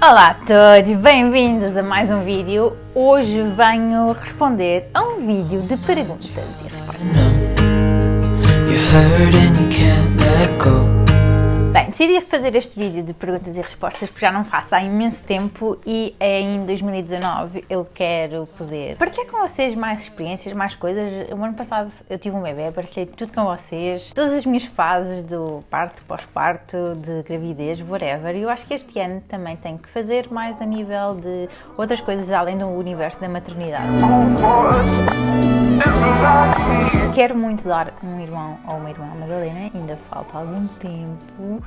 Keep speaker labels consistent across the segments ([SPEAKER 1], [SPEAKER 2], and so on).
[SPEAKER 1] Olá a todos, bem-vindos a mais um vídeo. Hoje venho responder a um vídeo de perguntas e respostas. Decidi fazer este vídeo de perguntas e respostas porque já não faço há imenso tempo e em 2019 eu quero poder partilhar com vocês mais experiências, mais coisas. O ano passado eu tive um bebê, partilhei tudo com vocês, todas as minhas fases do parto, pós-parto, de gravidez, whatever. E eu acho que este ano também tenho que fazer mais a nível de outras coisas além do universo da maternidade. Quero muito dar um irmão ou uma irmã à Madalena, ainda falta algum tempo.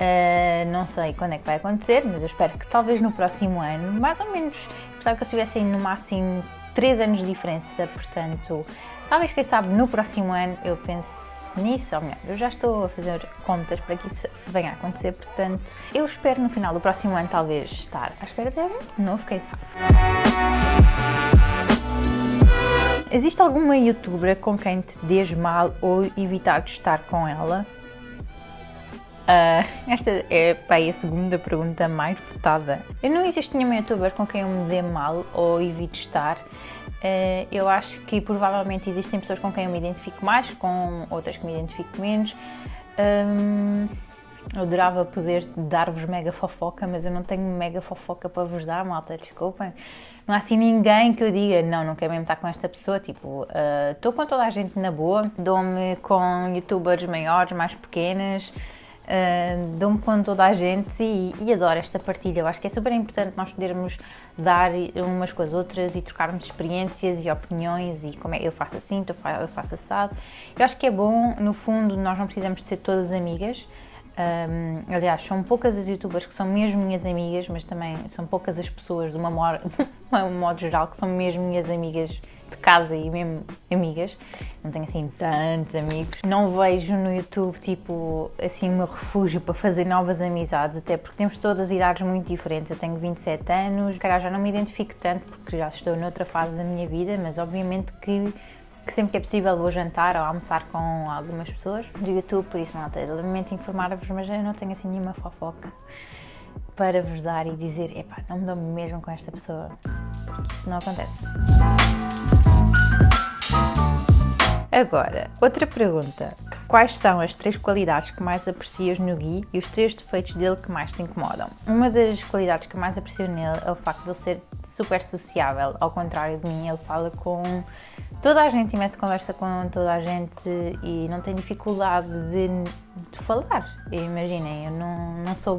[SPEAKER 1] Uh, não sei quando é que vai acontecer, mas eu espero que talvez no próximo ano, mais ou menos, gostava que eu estivesse no máximo 3 anos de diferença, portanto, talvez quem sabe no próximo ano eu pense nisso, ou melhor, eu já estou a fazer contas para que isso venha a acontecer, portanto, eu espero no final do próximo ano talvez estar à espera de um novo, quem sabe. Existe alguma youtuber com quem te dês mal ou evitar de estar com ela? Uh, esta é pá, a segunda pergunta mais votada. Eu não existe nenhuma youtuber com quem eu me dê mal ou evite estar. Uh, eu acho que provavelmente existem pessoas com quem eu me identifico mais, com outras que me identifico menos. Um, eu adorava poder dar-vos mega fofoca, mas eu não tenho mega fofoca para vos dar, malta, desculpem. Não há assim ninguém que eu diga, não, não quero mesmo estar com esta pessoa, tipo, estou uh, com toda a gente na boa, dou-me com youtubers maiores, mais pequenas, uh, dou-me com toda a gente e, e, adoro esta partilha. Eu acho que é super importante nós podermos dar umas com as outras e trocarmos experiências e opiniões e como é eu faço assim, eu faço assado. Eu acho que é bom, no fundo, nós não precisamos de ser todas amigas. Um, aliás, são poucas as youtubers que são mesmo minhas amigas, mas também são poucas as pessoas, de uma modo, de um modo geral, que são mesmo minhas amigas de casa e mesmo amigas, não tenho assim tantos amigos. Não vejo no YouTube tipo assim meu refúgio para fazer novas amizades, até porque temos todas idades muito diferentes. Eu tenho 27 anos, cara, já não me identifico tanto porque já estou noutra fase da minha vida, mas obviamente que que sempre que é possível vou jantar ou almoçar com algumas pessoas do YouTube, por isso não tenho lamento informar-vos, mas eu não tenho assim nenhuma fofoca para vos dar e dizer, epá, não me dou mesmo com esta pessoa, porque isso não acontece. Agora, outra pergunta. Quais são as três qualidades que mais aprecias no Gui e os três defeitos dele que mais te incomodam? Uma das qualidades que mais aprecio nele é o facto de ele ser super sociável, ao contrário de mim, ele fala com toda a gente e mete conversa com toda a gente e não tem dificuldade de, de falar. Imaginem, eu não, não sou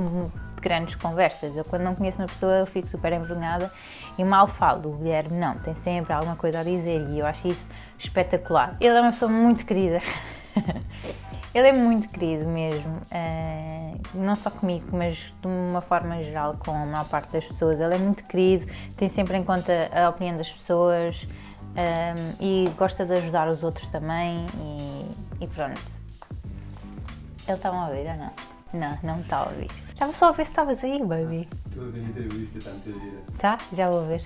[SPEAKER 1] grandes conversas. Eu, quando não conheço uma pessoa, eu fico super envergonhada e mal falo. O Guilherme não, tem sempre alguma coisa a dizer e eu acho isso espetacular. Ele é uma pessoa muito querida. Ele é muito querido mesmo, uh, não só comigo, mas de uma forma geral com a maior parte das pessoas. Ele é muito querido, tem sempre em conta a opinião das pessoas um, eh, e gosta de ajudar os outros também e, e pronto. Ele está a ouvir ou não? Não, não está a ouvir. Estava só a ver se estavas aí, baby.
[SPEAKER 2] Estou a ver a entrevista, está muito gira.
[SPEAKER 1] Tá? Já vou ver.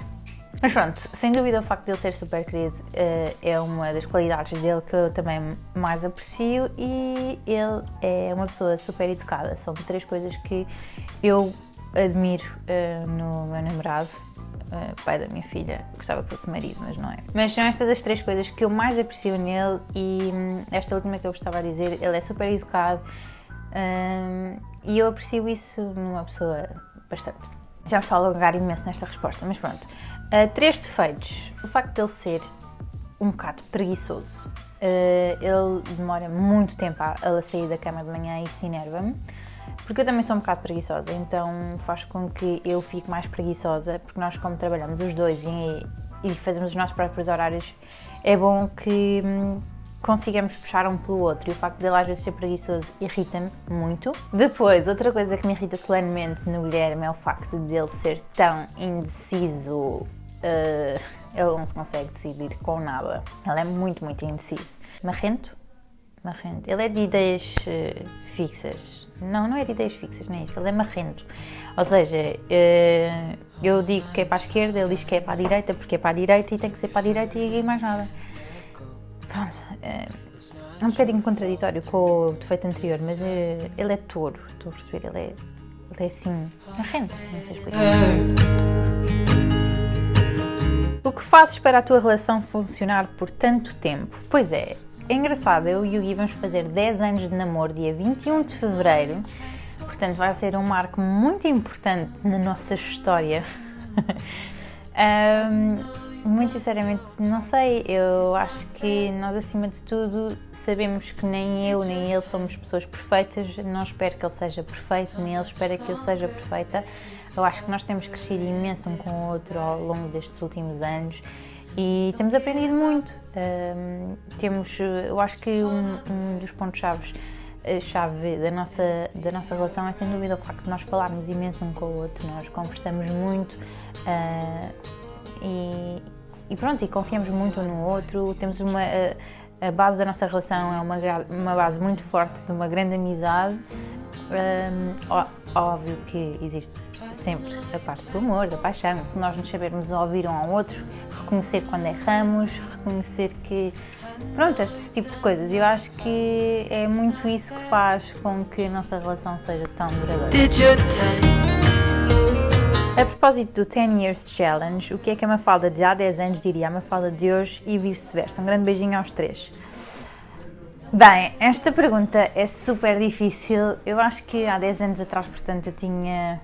[SPEAKER 1] Mas pronto, sem dúvida o facto de ele ser super querido uh, é uma das qualidades dele que eu também mais aprecio e ele é uma pessoa super educada. São três coisas que eu admiro uh, no meu namorado, uh, pai da minha filha. Gostava que fosse marido, mas não é. Mas são estas as três coisas que eu mais aprecio nele e hum, esta última que eu gostava de dizer, ele é super educado, um, e eu aprecio isso numa pessoa bastante. Já me estou a alongar imenso nesta resposta, mas pronto. Uh, três defeitos. O facto de ele ser um bocado preguiçoso. Uh, ele demora muito tempo a, a sair da cama de manhã e se enerva-me. Porque eu também sou um bocado preguiçosa, então faz com que eu fique mais preguiçosa, porque nós como trabalhamos os dois e, e fazemos os nossos próprios horários, é bom que hum, consigamos puxar um pelo outro e o facto dele às vezes ser preguiçoso irrita-me muito. Depois, outra coisa que me irrita solenemente no Guilherme é o facto dele ser tão indeciso. Uh, ele não se consegue decidir com nada. Ele é muito, muito indeciso. Marrento? Marrento. Ele é de ideias uh, fixas. Não, não é de ideias fixas, nem é isso. Ele é marrento. Ou seja, uh, eu digo que é para a esquerda, ele diz que é para a direita, porque é para a direita e tem que ser para a direita e mais nada pronto, é, um bocadinho contraditório com o defeito anterior, mas ele é touro, estou a perceber, ele é é assim, sei, não sei explicar. O que fazes para a tua relação funcionar por tanto tempo? Pois é, é engraçado, eu e o Gui vamos fazer 10 anos de namoro dia 21 de Fevereiro, portanto vai ser um marco muito importante na nossa história. um, muito sinceramente, não sei. Eu acho que nós, acima de tudo, sabemos que nem eu nem ele somos pessoas perfeitas. Não espero que ele seja perfeito, nem ele espera que eu seja perfeita. Eu acho que nós temos crescido imenso um com o outro ao longo destes últimos anos e temos aprendido muito. Um, temos, eu acho que um, um dos pontos-chave chave da nossa, da nossa relação é sem dúvida o facto de nós falarmos imenso um com o outro, nós conversamos muito. Uh, e, e pronto, e confiamos muito um no outro, temos uma a, base da nossa relação é uma, uma base muito forte de uma grande amizade. Um, óbvio que existe sempre a parte do amor, da paixão, se nós nos sabermos ouvir um ao outro, reconhecer quando erramos, reconhecer que pronto, esse tipo de coisas. Eu acho que é muito isso que faz com que a nossa relação seja tão duradoura. A propósito do 10 Years Challenge, o que é que a Mafalda de há 10 anos diria a Mafalda de hoje e vice-versa? Um grande beijinho aos três. Bem, esta pergunta é super difícil. Eu acho que há 10 anos atrás, portanto, eu tinha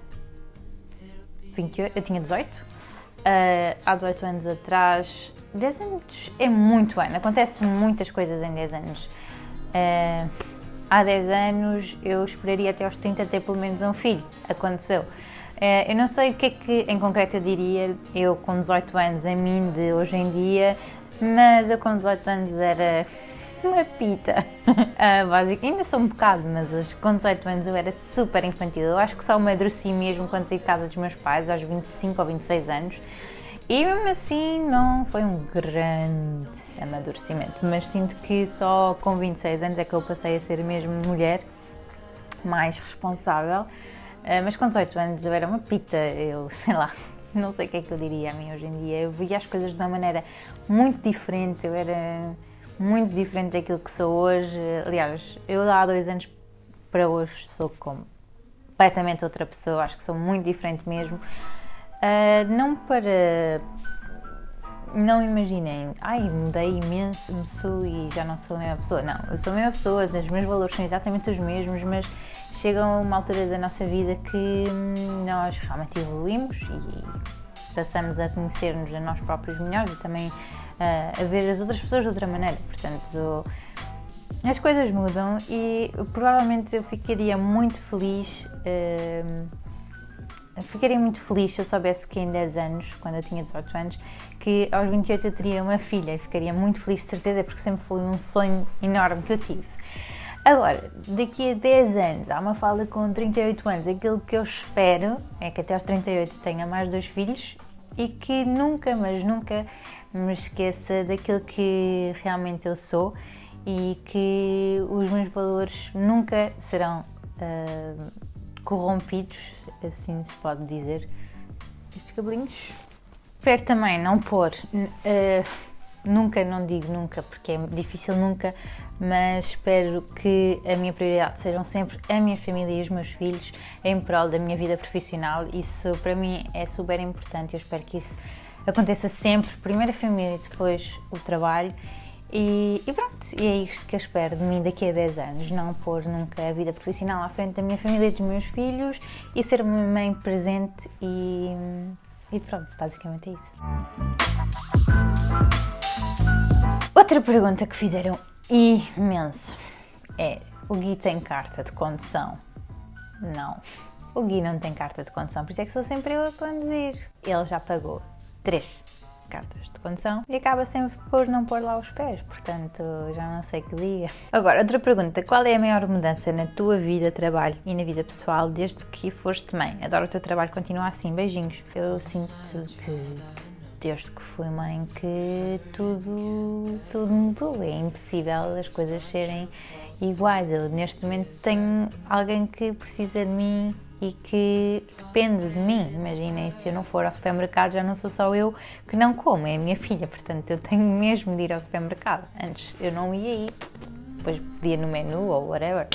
[SPEAKER 1] 28, eu tinha 18. Uh, há 18 anos atrás, 10 anos é muito ano, acontece muitas coisas em 10 anos. Uh, há 10 anos eu esperaria até aos 30 ter pelo menos um filho. Aconteceu. Eh, eu não sei o que é que em concreto eu diria, eu com 18 anos, a mim de hoje em dia, mas eu com 18 anos era uma pita, uh, básica. Ainda sou um bocado, mas com 18 anos eu era super infantil. Eu acho que só amadureci mesmo quando saí de casa dos meus pais, aos 25 ou 26 anos. E mesmo assim não foi um grande amadurecimento, mas sinto que só com 26 anos é que eu passei a ser mesmo mulher mais responsável. Uh, mas com 18 anos eu era uma pita, eu sei lá, não sei o que é que eu diria a mim hoje em dia. Eu via as coisas de uma maneira muito diferente, eu era muito diferente daquilo que sou hoje. Aliás, eu há dois anos para hoje sou completamente outra pessoa, acho que sou muito diferente mesmo. Uh, não para. Não imaginem, ai, mudei imenso, me sou e já não sou a mesma pessoa. Não, eu sou a mesma pessoa, os meus valores são exatamente os mesmos, mas chega uma altura da nossa vida que nós realmente evoluímos e passamos a conhecer-nos a nós próprios melhores e também uh, a ver as outras pessoas de outra maneira. Portanto, as coisas mudam e provavelmente eu ficaria muito feliz. Uh, ficaria muito feliz se eu soubesse que em 10 anos, quando eu tinha 18 anos, que aos 28 eu teria uma filha ficaria muito feliz, de certeza, porque sempre foi um sonho enorme que eu tive. Agora, daqui a 10 anos, há uma fala com 38 anos, aquilo que eu espero é que até aos 38 tenha mais dois filhos e que nunca, mas nunca me esqueça daquilo que realmente eu sou e que os meus valores nunca serão uh, corrompidos, assim se pode dizer. Estes cabelinhos. Espero também não pôr. Uh, nunca, não digo nunca, porque é difícil nunca, mas espero que a minha prioridade sejam sempre a minha família e os meus filhos em prol da minha vida profissional. Isso para mim é super importante. Eu espero que isso aconteça sempre. Primeiro a família, depois o trabalho. E, e, pronto, e é isto que eu espero de mim daqui a 10 anos, não pôr nunca a vida profissional à frente da minha família e dos meus filhos e ser uma mãe presente e, e pronto, basicamente é isso. Outra pergunta que fizeram imenso é: o Gui tem carta de condução? Não. O Gui não tem carta de condução, por isso é que sou sempre eu a conduzir. Ele já pagou três cartas de condução e acaba sempre por não pôr lá os pés, portanto já não sei que diga. Agora, outra pergunta: qual é a maior mudança na tua vida, trabalho e na vida pessoal desde que foste mãe? Adoro o teu trabalho, continua assim, beijinhos. Eu sinto que desde que fui mãe que tudo, tudo mudou. É impossível as coisas serem iguais. Eu neste momento tenho alguém que precisa de mim e que depende de mim. Imaginem, se eu não for ao supermercado, já não sou só eu que não como, é a minha filha. Portanto, eu tenho mesmo de ir ao supermercado. Antes eu não ia ir, depois pedia no menu ou whatever.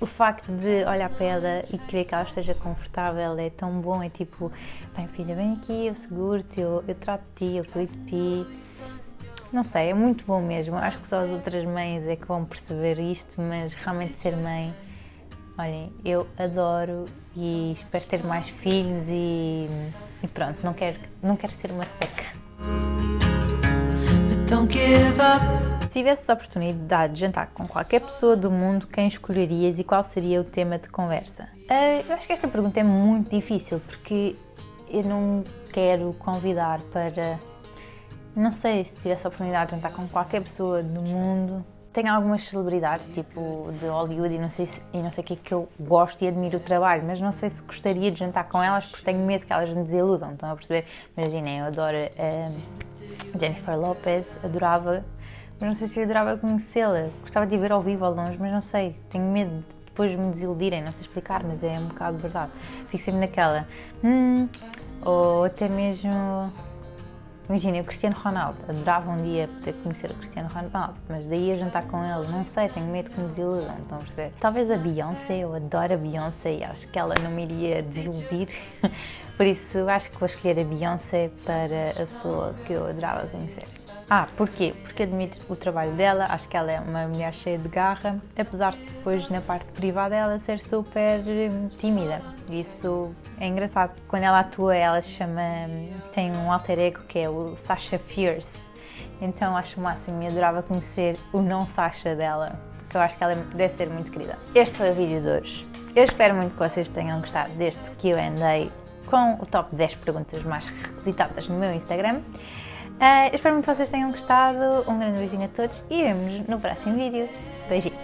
[SPEAKER 1] O facto de olhar para ela e querer que ela esteja confortável é tão bom. É tipo, bem filha, vem aqui, eu seguro-te, eu, eu trato de ti, eu cuido de ti. Não sei, é muito bom mesmo. Acho que só as outras mães é que vão perceber isto, mas realmente ser mãe, olhem, eu adoro e espero ter mais filhos e, e pronto, não quero, não quero ser uma seca. Se tivesses a oportunidade de jantar com qualquer pessoa do mundo, quem escolherias e qual seria o tema de conversa? Uh, eu acho que esta pergunta é muito difícil porque eu não quero convidar para. Não sei se tivesse a oportunidade de jantar com qualquer pessoa do mundo. Tenho algumas celebridades, tipo de Hollywood, e não sei se, e não sei o que é que eu gosto e admiro o trabalho, mas não sei se gostaria de jantar com elas porque tenho medo que elas me desiludam. Estão a perceber? Imaginem, eu adoro. Uh, Jennifer Lopez, adorava, mas não sei se eu adorava conhecê-la. Gostava de a ver ao vivo ao longe, mas não sei, tenho medo de depois me desiludirem, não sei explicar, mas é um bocado verdade. Fico sempre naquela, hum, ou até mesmo. Imagina, o Cristiano Ronaldo, adorava um dia poder conhecer o Cristiano Ronaldo, mas daí a jantar com ele, não sei, tenho medo que me desiludam? Talvez a Beyoncé, eu adoro a Beyoncé e acho que ela não me iria desiludir, por isso acho que vou escolher a Beyoncé para a pessoa que eu adorava conhecer. Ah, porquê? Porque admiro o trabalho dela, acho que ela é uma mulher cheia de garra, apesar de depois na parte privada ela ser super hum, tímida. Isso é engraçado. Quando ela atua, ela chama. tem um alter ego que é o Sasha Fierce. Então acho o máximo e adorava conhecer o não Sasha dela, porque eu acho que ela deve ser muito querida. Este foi o vídeo de hoje. Eu espero muito que vocês tenham gostado deste QA com o top 10 perguntas mais requisitadas no meu Instagram. Uh, espero muito que vocês tenham gostado. Um grande beijinho a todos e vemos no próximo vídeo. Beijinho!